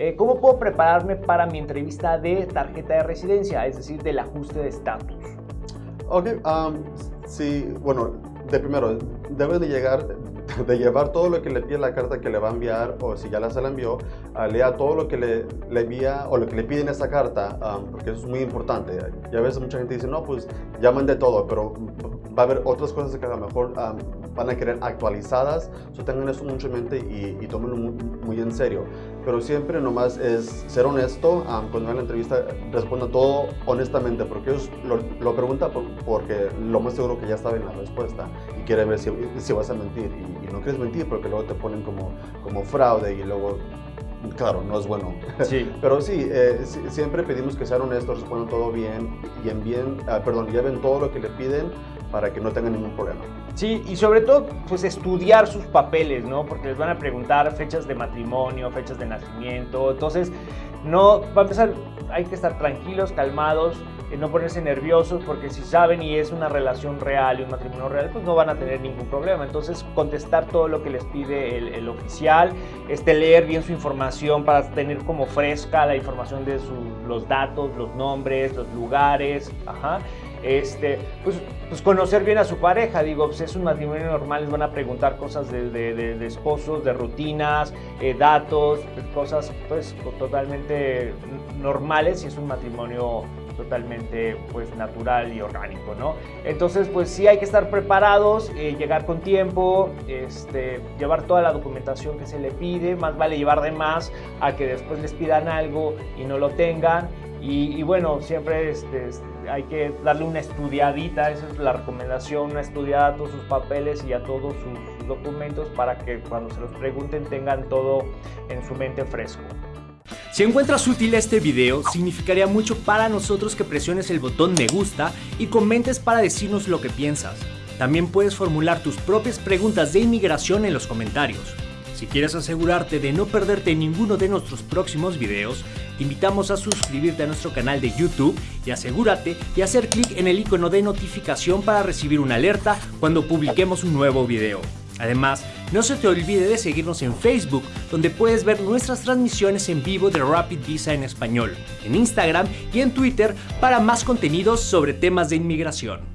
Eh, ¿Cómo puedo prepararme para mi entrevista de tarjeta de residencia, es decir, del ajuste de estatus? Ok, um, sí, bueno, de primero, debe de llegar, de llevar todo lo que le pide la carta que le va a enviar, o si ya la se la envió, uh, lea todo lo que le, le, envía o lo que le pide en esa carta, um, porque eso es muy importante. Y a veces mucha gente dice, no, pues ya mandé todo, pero va a haber otras cosas que a lo mejor um, van a querer actualizadas, so tengan eso mucho en mente y, y tómenlo muy, muy, en serio. Pero siempre nomás es ser honesto, um, cuando en la entrevista responda todo honestamente, porque ellos lo, lo preguntan por, porque lo más seguro que ya saben la respuesta y quiere ver si, si vas a mentir y, y, no quieres mentir porque luego te ponen como, como fraude y luego claro, no es bueno. Sí. Pero sí, eh, siempre pedimos que sean honestos, respondan todo bien y envíen, uh, perdón, lleven todo lo que le piden para que no tengan ningún problema. Sí, y sobre todo, pues estudiar sus papeles, ¿no? Porque les van a preguntar fechas de matrimonio, fechas de nacimiento. Entonces, no, va a empezar, hay que estar tranquilos, calmados, eh, no ponerse nerviosos, porque si saben y es una relación real y un matrimonio real, pues no van a tener ningún problema. Entonces, contestar todo lo que les pide el, oficial, este, leer bien su información para tener como fresca la información de su, los datos, los nombres, los lugares, ajá este, pues, pues, conocer bien a su pareja, digo, pues es un matrimonio normal, les van a preguntar cosas de, de, esposos, de rutinas, eh, datos, cosas pues totalmente normales y es un matrimonio totalmente pues natural y orgánico, ¿no? Entonces pues sí hay que estar preparados, eh, llegar con tiempo, este, llevar toda la documentación que se le pide, más vale llevar de más a que después les pidan algo y no lo tengan y, bueno, siempre este, hay que darle una estudiadita, esa es la recomendación, una estudiada a todos sus papeles y a todos sus documentos para que cuando se los pregunten tengan todo en su mente fresco. Si encuentras útil este video, significaría mucho para nosotros que presiones el botón me gusta y comentes para decirnos lo que piensas. También puedes formular tus propias preguntas de inmigración en los comentarios. Si quieres asegurarte de no perderte ninguno de nuestros próximos videos, te invitamos a suscribirte a nuestro canal de YouTube y asegúrate de hacer clic en el icono de notificación para recibir una alerta cuando publiquemos un nuevo video. Además, no se te olvide de seguirnos en Facebook, donde puedes ver nuestras transmisiones en vivo de Rapid Visa en español, en Instagram y en Twitter para más contenidos sobre temas de inmigración.